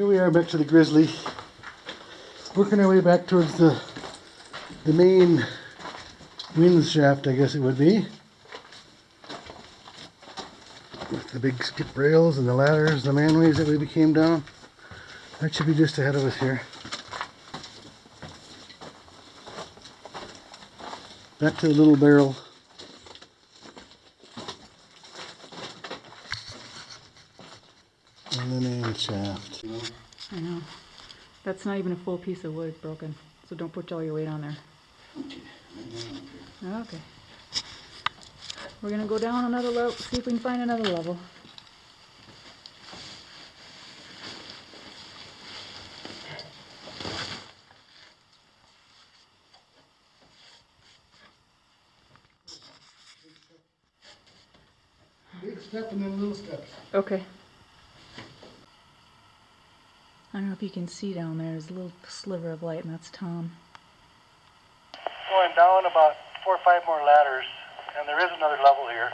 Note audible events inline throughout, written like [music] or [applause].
Here we are back to the Grizzly. Working our way back towards the the main wind shaft, I guess it would be. With the big skip rails and the ladders, the manways that we came down. That should be just ahead of us here. Back to the little barrel. And the main shaft. I know. That's not even a full piece of wood broken, so don't put all your weight on there. Okay. We're gonna go down another level, see if we can find another level. Big step and then little steps. Okay. I don't know if you can see down there, there's a little sliver of light, and that's Tom. Going down about four or five more ladders, and there is another level here.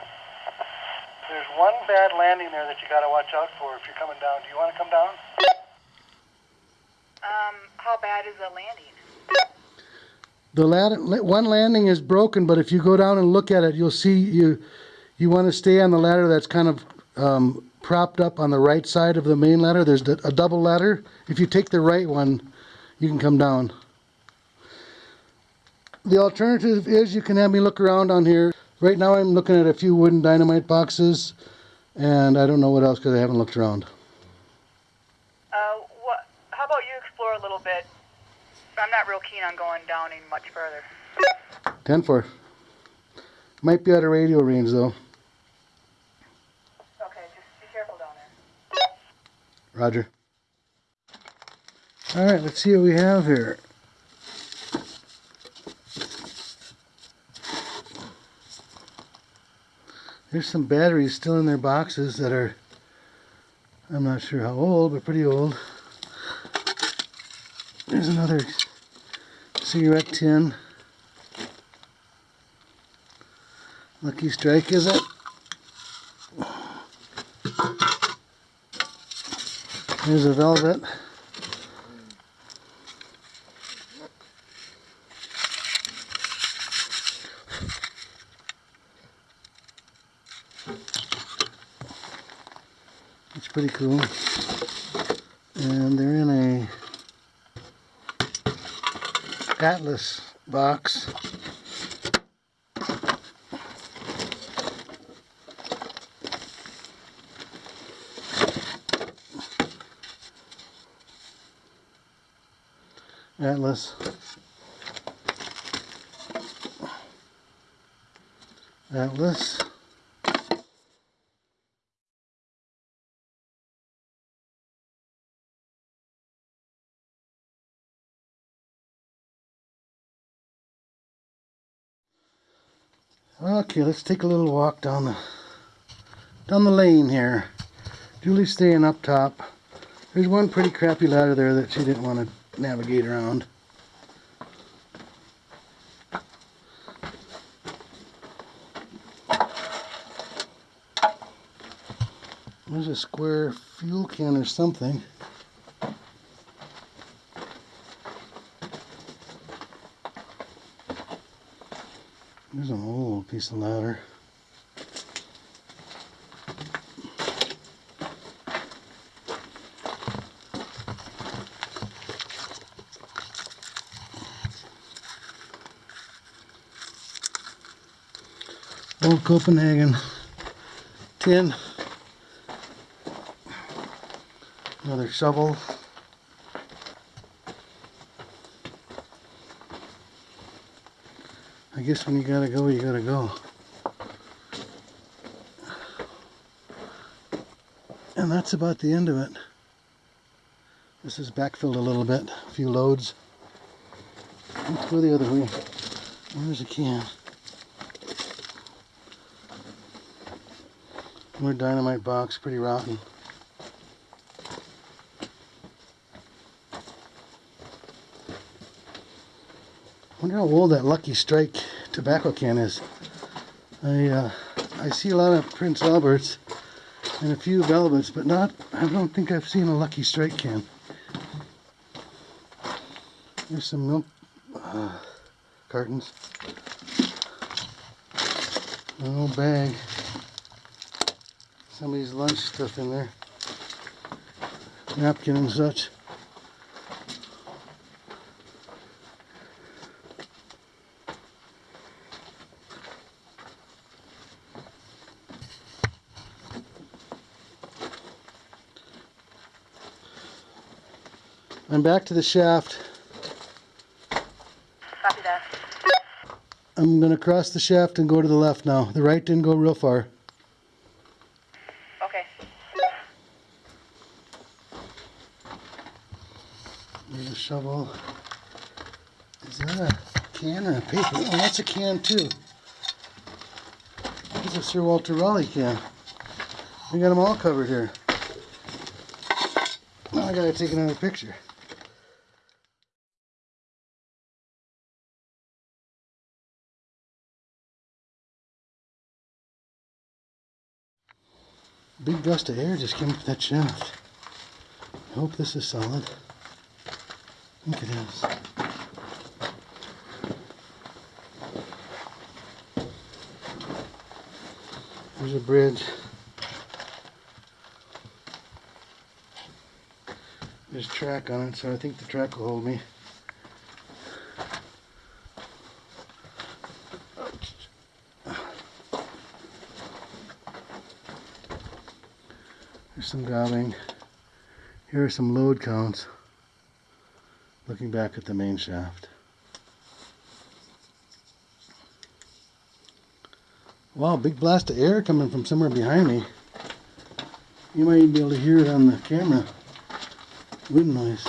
There's one bad landing there that you got to watch out for if you're coming down. Do you want to come down? Um, how bad is the landing? The ladder, one landing is broken, but if you go down and look at it, you'll see you you want to stay on the ladder that's kind of um, propped up on the right side of the main ladder. There's a double ladder. If you take the right one, you can come down. The alternative is you can have me look around on here. Right now I'm looking at a few wooden dynamite boxes, and I don't know what else because I haven't looked around. Uh, what? How about you explore a little bit? I'm not real keen on going down any much further. 10 4. Might be out of radio range though. Okay, just be careful down there. Roger. All right, let's see what we have here. There's some batteries still in their boxes that are, I'm not sure how old, but pretty old. There's another cigarette tin. Lucky Strike, is it? There's a velvet. It's pretty cool. And they're in a Atlas box. Atlas. Atlas. Okay, let's take a little walk down the down the lane here. Julie's staying up top. There's one pretty crappy ladder there that she didn't want to navigate around. There's a square fuel can or something. There's an old piece of ladder. Old Copenhagen tin. Another shovel. I guess when you gotta go, you gotta go. And that's about the end of it. This is backfilled a little bit, a few loads. Let's go the other way. Where's the can? Dynamite box, pretty rotten. wonder how old that Lucky Strike tobacco can is. I uh, I see a lot of Prince Alberts and a few Velvets, but not. I don't think I've seen a Lucky Strike can. There's some milk uh, cartons. Little bag. Somebody's lunch stuff in there. Napkin and such. I'm back to the shaft. Copy that. I'm gonna cross the shaft and go to the left now. The right didn't go real far. Okay. There's a shovel. Is that a can or a paper? Oh, that's a can too. That's a Sir Walter Raleigh can. We got them all covered here. Now I gotta take another picture. Big gust of air just came up that shaft. I hope this is solid. I think it is. There's a bridge. There's track on it, so I think the track will hold me. There's some gobbing. Here are some load counts. Looking back at the main shaft. Wow, big blast of air coming from somewhere behind me. You might even be able to hear it on the camera. Wind noise.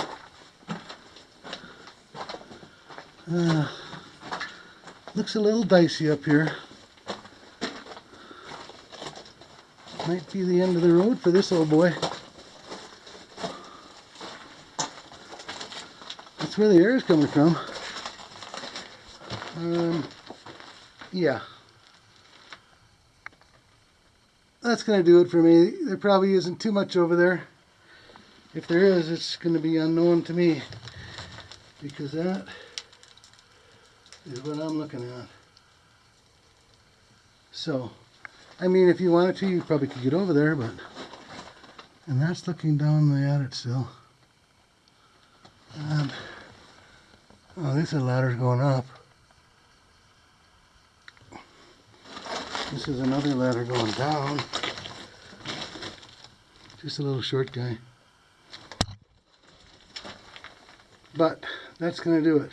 Uh, looks a little dicey up here. Might be the end of the road for this old boy. Where the air is coming from. Um, yeah. That's going to do it for me. There probably isn't too much over there. If there is, it's going to be unknown to me. Because that is what I'm looking at. So, I mean, if you wanted to, you probably could get over there, but... And that's looking down the at it still. And, oh, this is ladder's going up. This is another ladder going down. Just a little short guy. But that's going to do it.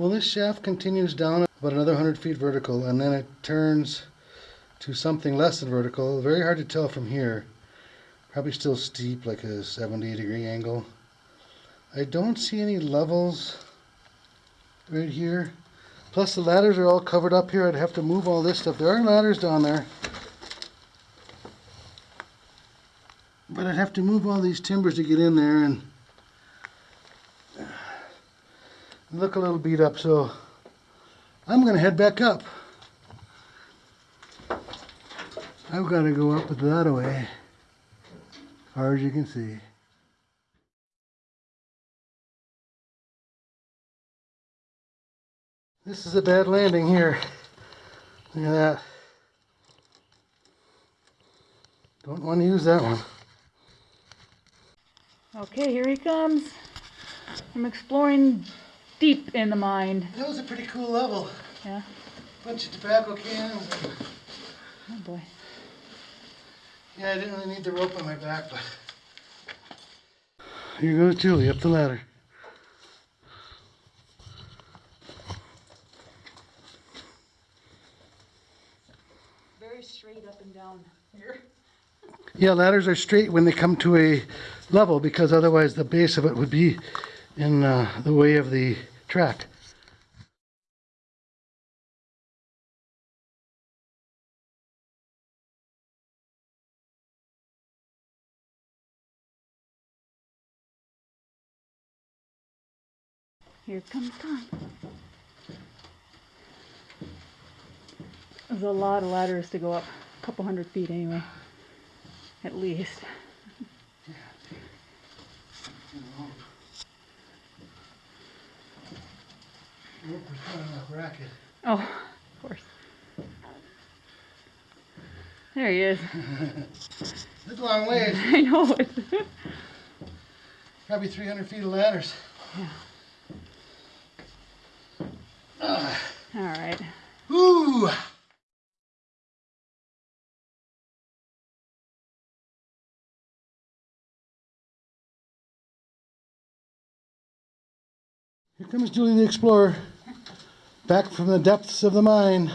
Well, this shaft continues down about another 100 feet vertical and then it turns to something less than vertical. Very hard to tell from here. Probably still steep, like a 70 degree angle. I don't see any levels right here. Plus the ladders are all covered up here. I'd have to move all this stuff. There are ladders down there. But I'd have to move all these timbers to get in there and look a little beat up, so I'm gonna head back up. I've got to go up that way, as far as you can see. This is a bad landing here. Look at that. Don't want to use that one. Okay, here he comes. I'm exploring deep in the mine. That was a pretty cool level. Yeah. Bunch of tobacco cans. and- Oh boy. Yeah, I didn't really need the rope on my back, but. Here goes Julie up the ladder. Very straight up and down here. Yeah, ladders are straight when they come to a level because otherwise the base of it would be in uh, the way of the track Here comes time. There's a lot of ladders to go up, a couple hundred feet anyway, at least. Bracket. Oh, of course. There he is. [laughs] That's a long ways. [laughs] I know it. [laughs] Probably 300 feet of ladders. Yeah. All right. [sighs] Ooh! Here comes Julie the Explorer, back from the depths of the mine.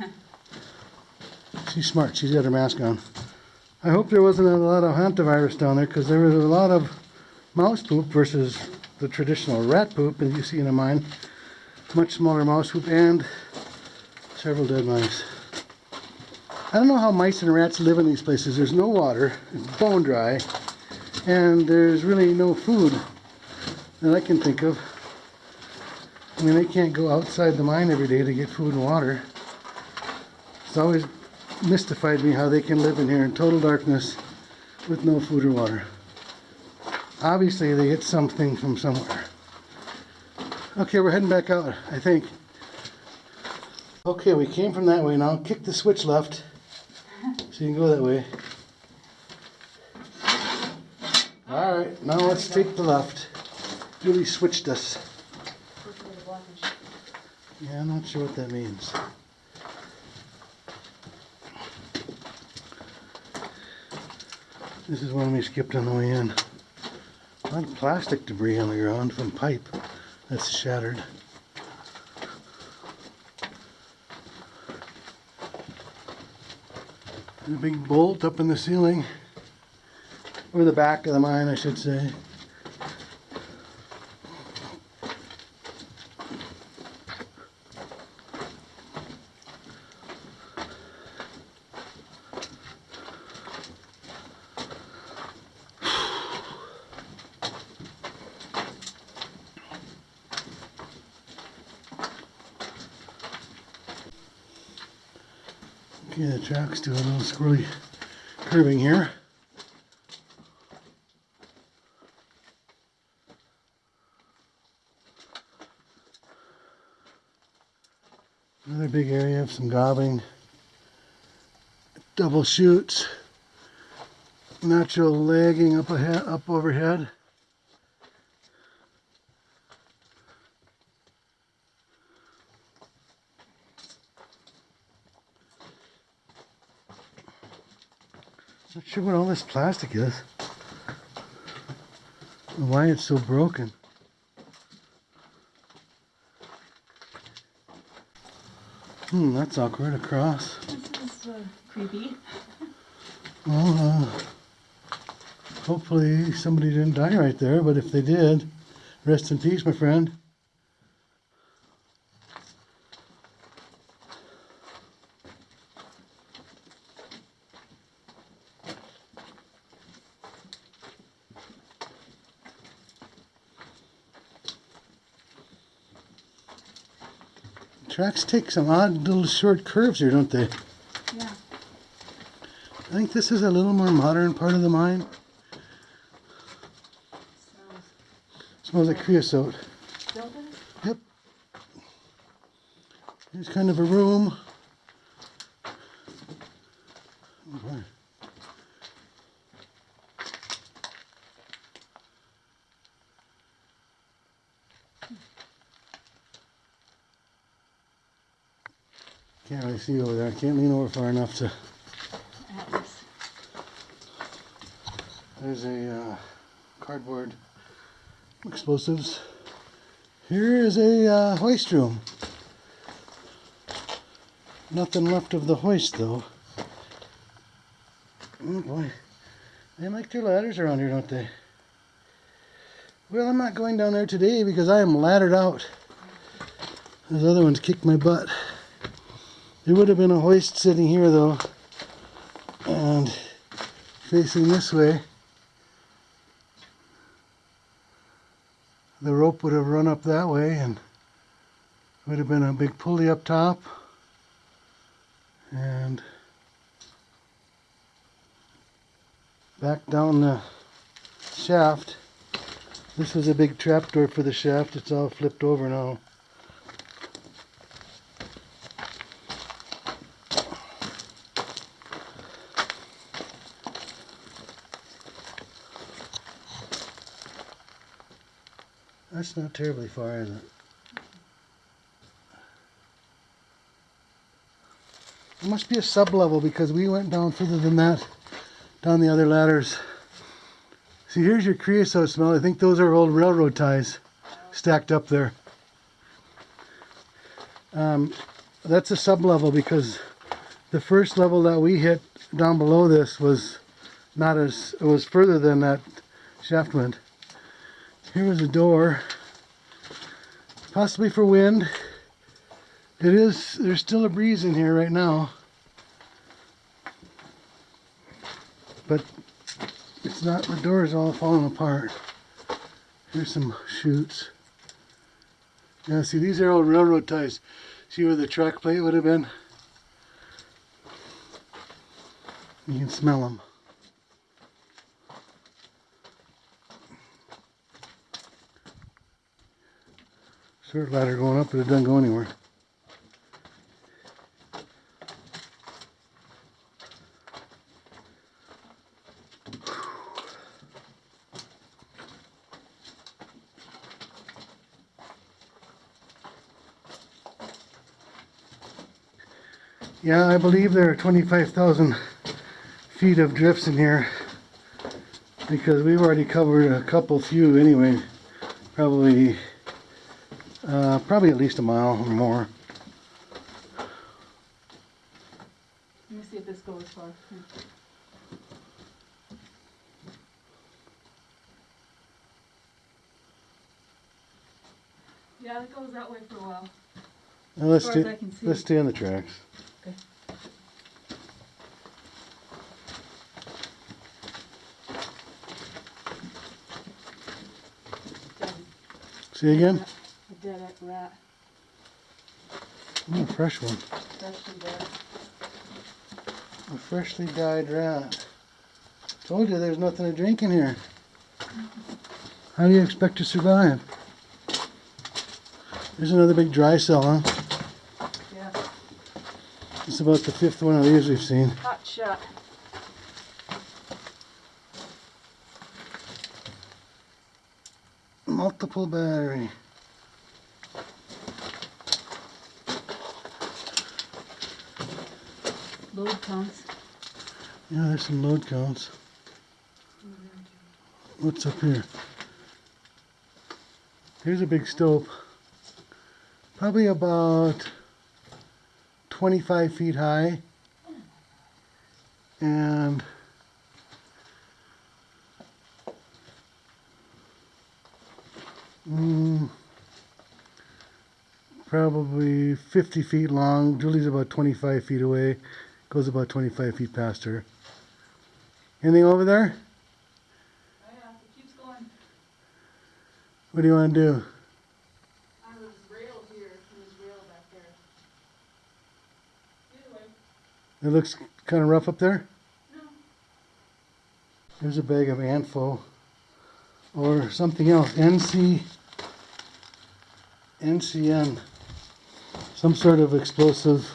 [laughs] She's smart, she's got her mask on. I hope there wasn't a lot of hantavirus down there because there was a lot of mouse poop versus the traditional rat poop that you see in a mine. Much smaller mouse poop and several dead mice. I don't know how mice and rats live in these places. There's no water, it's bone dry, and there's really no food that I can think of. I mean, they can't go outside the mine every day to get food and water. It's always mystified me how they can live in here in total darkness with no food or water. Obviously, they get something from somewhere. Okay, we're heading back out, I think. Okay, we came from that way now. Kick the switch left. So you can go that way. Alright, now let's take the left. Julie switched us. Yeah, I'm not sure what that means. This is one we skipped on the way in. A lot of plastic debris on the ground from pipe that's shattered. And a big bolt up in the ceiling. Or the back of the mine, I should say. Track's doing a little squirrely curving here. Another big area of some gobbing, double chutes, natural lagging up ahead, up overhead. Not sure what all this plastic is. and Why it's so broken. Hmm, that's awkward. Across. This is uh, creepy. [laughs] Well, uh, hopefully somebody didn't die right there, but if they did, rest in peace, my friend. Tracks take some odd little short curves here, don't they? Yeah. I think this is a little more modern part of the mine. Smells like creosote. Yep. Here's kind of a room. Oh boy. See over there. I can't lean over far enough to. There's a uh, cardboard explosives. Here is a uh, hoist room. Nothing left of the hoist though. Oh boy. They like their ladders around here, don't they? Well, I'm not going down there today because I am laddered out. Those other ones kicked my butt. There would have been a hoist sitting here though. And facing this way. the rope would have run up that way and would have been a big pulley up top. And back down the shaft. This was a big trapdoor for the shaft. It's all flipped over now. That's not terribly far, is it? It must be a sub-level because we went down further than that, down the other ladders. See, here's your creosote smell. I think those are old railroad ties stacked up there. Um, that's a sub-level because the first level that we hit down below this was not as, it was further than that shaft went. Here was a door, possibly for wind. It is, there's still a breeze in here right now. But it's not, the door is all falling apart. Here's some chutes. Yeah, see, these are old railroad ties. See where the track plate would have been? You can smell them. Ladder going up, but it doesn't go anywhere. Yeah, I believe there are 25,000 feet of drifts in here because we've already covered a couple few anyway. Probably, uh, probably at least a mile or more. Let me see if this goes far. Yeah, it goes that way for a while. Now let's As far as stay, I can see. let's stay on the tracks. Okay. See again? A dead rat, Ooh, fresh one. freshly dead. A freshly died rat. Told you there's nothing to drink in here. How do you expect to survive? There's another big dry cell, huh? Yeah, It's about the fifth one of these we've seen. hot shot. Multiple battery. Counts. Yeah, there's some load counts. What's up here? Here's a big stope. Probably about 25 feet high. And mm, probably 50 feet long. Julie's about 25 feet away. Goes about 25 feet past her. Anything over there? Oh yeah, it keeps going. What do you want to do? On this rail here, and this rail back there. Either way, It looks kind of rough up there. no. There's a bag of Anfo or something else. NC NCN. Some sort of explosive.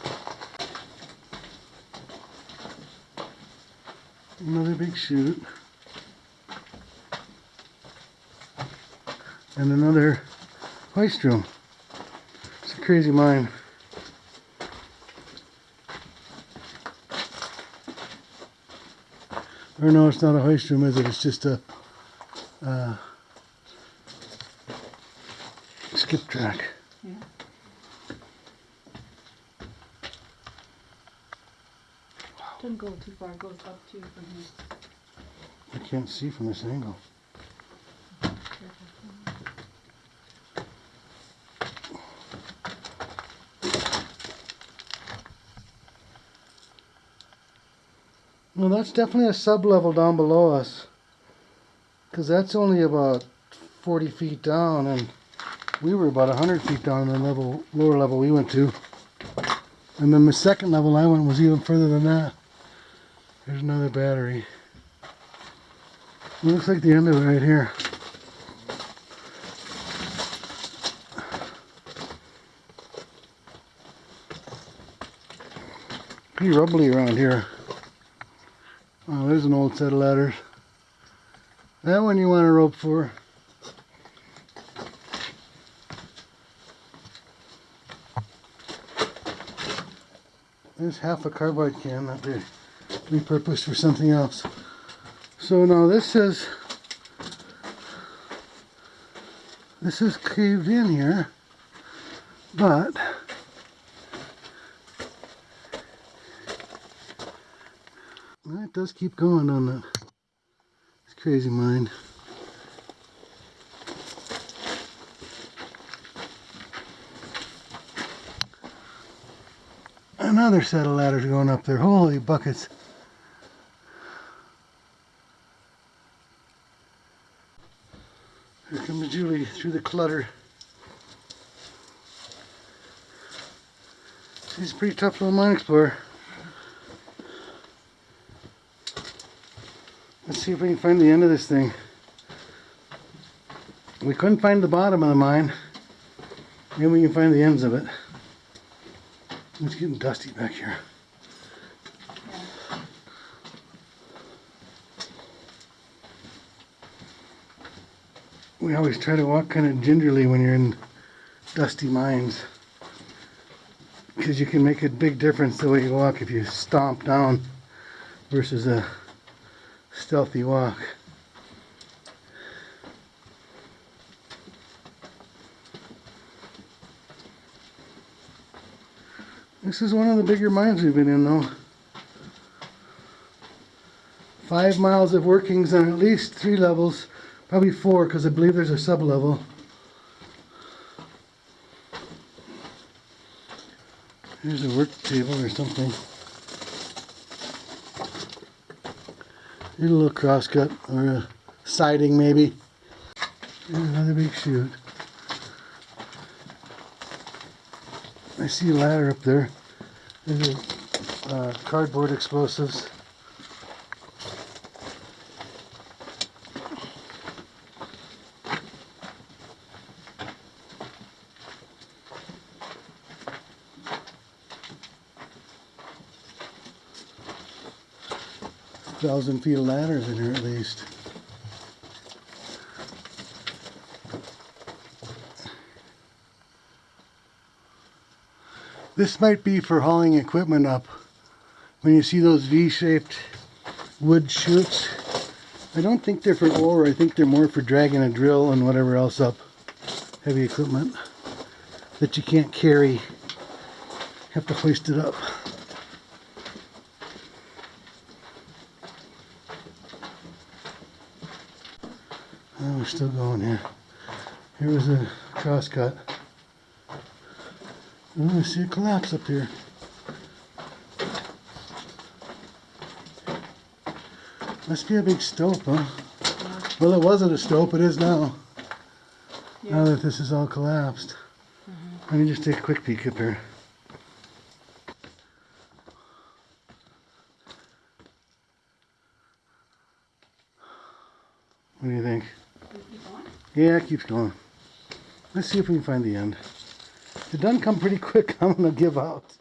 Another big chute. And another hoist room. It's a crazy mine. Or no, it's not a hoist room, is it? It's just a uh, skip track. Yeah. Too far, it goes up too from here. I can't see from this angle. Well, that's definitely a sub-level down below us. Because that's only about forty feet down and we were about hundred feet down in the level, lower level we went to. And then the second level I went was even further than that. There's another battery. Looks like the end of it right here. Pretty rubbly around here. Oh, there's an old set of ladders. That one you want a rope for. There's half a carbide can that they repurposed for something else. So now this is this is caved in here, but it does keep going on that. It's crazy mind. Another set of ladders going up there. Holy buckets. Here comes Julie through the clutter. She's a pretty tough little mine explorer. Let's see if we can find the end of this thing. We couldn't find the bottom of the mine. Maybe we can find the ends of it. It's getting dusty back here. We always try to walk kind of gingerly when you're in dusty mines. Because you can make a big difference the way you walk if you stomp down versus a stealthy walk. This is one of the bigger mines we've been in though. Five miles of workings on at least three levels, probably four because I believe there's a sub-level. Here's a work table or something. Here's a little crosscut or a siding maybe. Here's another big chute. I see a ladder up there. There's a, uh, cardboard explosives. Thousand feet of ladders in here at least. This might be for hauling equipment up. When you see those V-shaped wood chutes, I don't think they're for ore. I think they're more for dragging a drill and whatever else up. Heavy equipment that you can't carry. Have to hoist it up. Still going here. Here was a crosscut. Oh, I see a collapse up here. Must be a big stope, huh? Well, it wasn't a stope, it is now. Now that this is all collapsed. Mm-hmm. Let me just take a quick peek up here. What do you think? Yeah, it keeps going. Let's see if we can find the end. If it doesn't come pretty quick, [laughs] I'm gonna give out.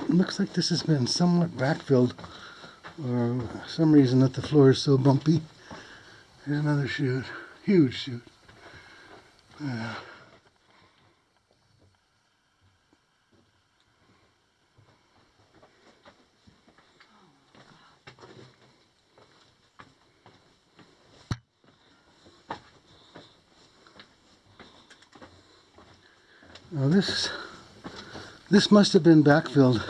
It looks like this has been somewhat backfilled or some reason that the floor is so bumpy. Here's another chute. Huge chute. Yeah. Now this this must have been backfilled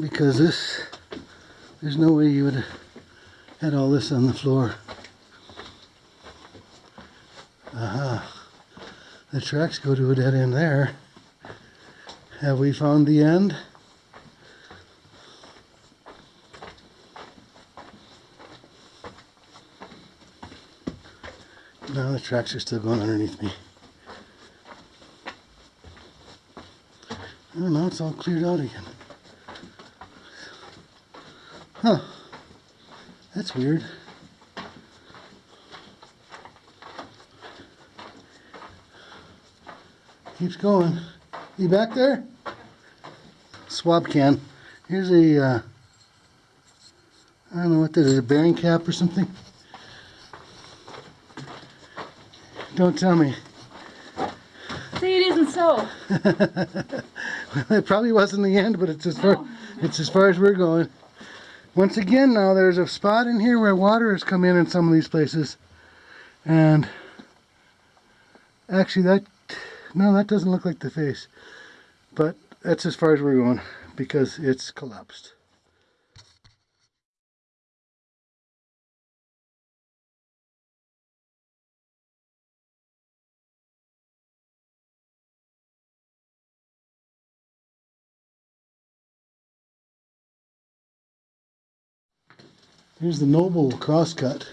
because this there's no way you would have had all this on the floor. Aha. The tracks go to a dead end there. Have we found the end? No, the tracks are still going underneath me. Oh, now it's all cleared out again. Huh. That's weird. Keeps going. You back there? Swab can. Here's a, uh, I don't know what that is, a bearing cap or something? Don't tell me. See, it isn't so. [laughs] [laughs] it probably wasn't the end, but it's as far it's as far as we're going. Once again, now there's a spot in here where water has come in in some of these places, and actually that no, that doesn't look like the face, but that's as far as we're going because it's collapsed. Here's the Noble crosscut.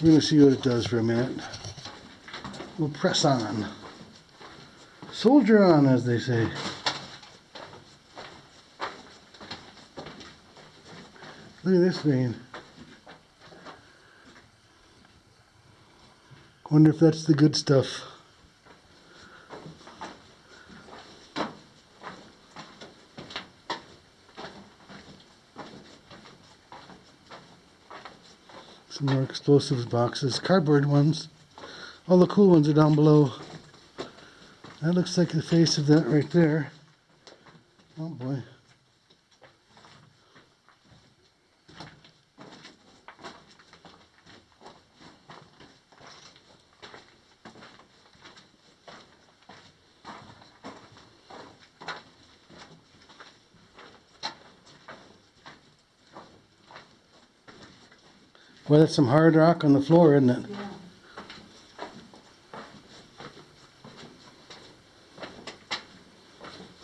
We're going to see what it does for a minute. We'll press on. Soldier on, as they say. Look at this vein. Wonder if that's the good stuff. Some more explosives boxes, cardboard ones. All the cool ones are down below. That looks like the face of that right there. Oh boy. Well, that's some hard rock on the floor, isn't it? Yeah.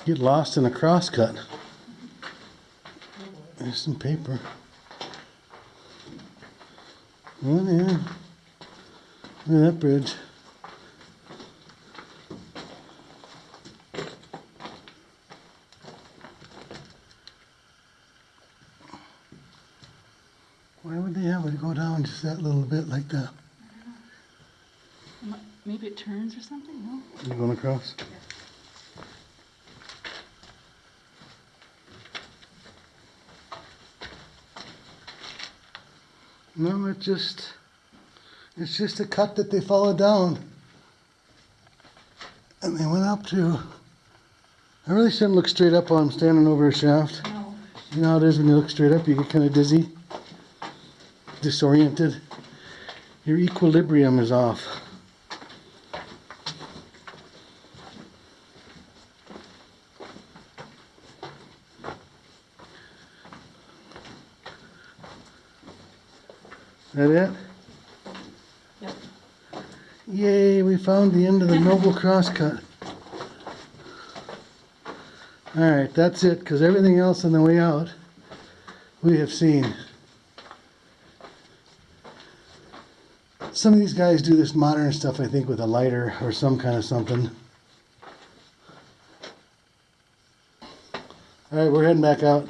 Get lost in a crosscut. There's some paper. Oh yeah. Look at that bridge. Why would they have it go down just that little bit like that? Maybe it turns or something, no? You going across? No, it just, it's just a cut that they followed down. And they went up to, I really shouldn't look straight up while I'm standing over a shaft. No. You know how it is when you look straight up, you get kind of dizzy, disoriented. Your equilibrium is off. That it? Yep. Yay, we found the end of the Noble Crosscut. Alright, that's it, because everything else on the way out we have seen. Some of these guys do this modern stuff, I think, with a lighter or some kind of something. Alright, we're heading back out.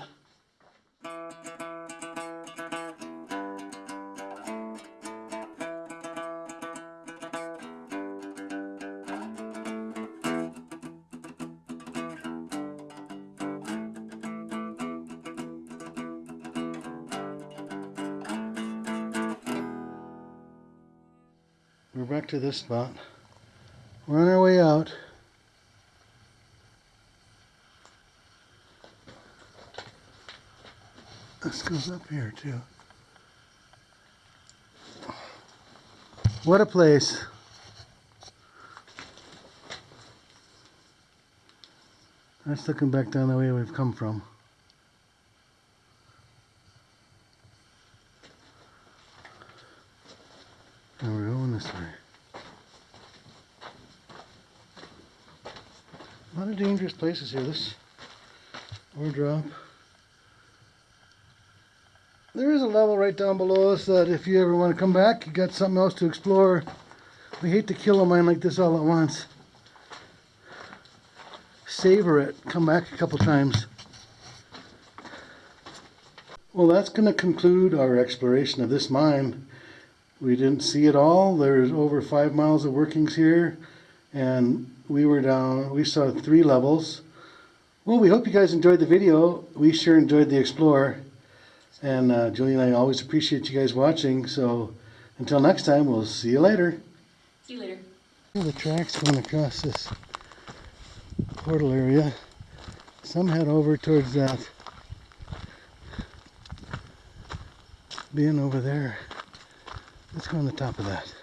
We're back to this spot. We're on our way out. This goes up here too. What a place. That's looking back down the way we've come from. And we're going this way. A lot of dangerous places here. This ore drop. There is a level right down below us that if you ever want to come back, you got something else to explore. We hate to kill a mine like this all at once. Savor it. Come back a couple times. Well, that's going to conclude our exploration of this mine. We didn't see it all. There's over five miles of workings here, and we were down. We saw three levels. Well, we hope you guys enjoyed the video. We sure enjoyed the explore, and uh, Julie and I always appreciate you guys watching. So, until next time, we'll see you later. See you later. The tracks going across this portal area. Some head over towards that bin over there. Let's go on the top of that.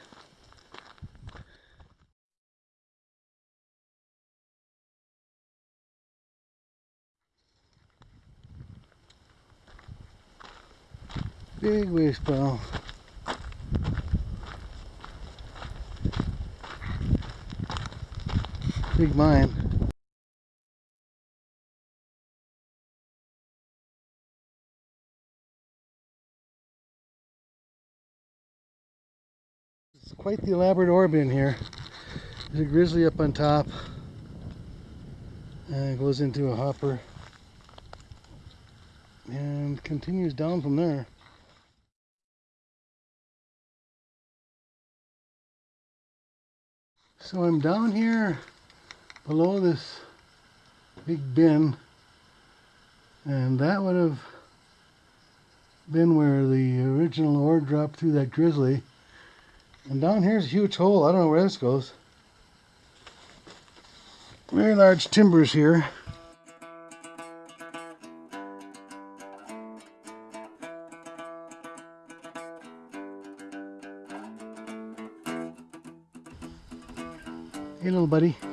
Big waste pile. Big mine. It's quite the elaborate ore bin here. There's a grizzly up on top. And it goes into a hopper. And continues down from there. So I'm down here below this big bin and that would have been where the original ore dropped through that grizzly. And down here's a huge hole. I don't know where this goes. Very large timbers here buddy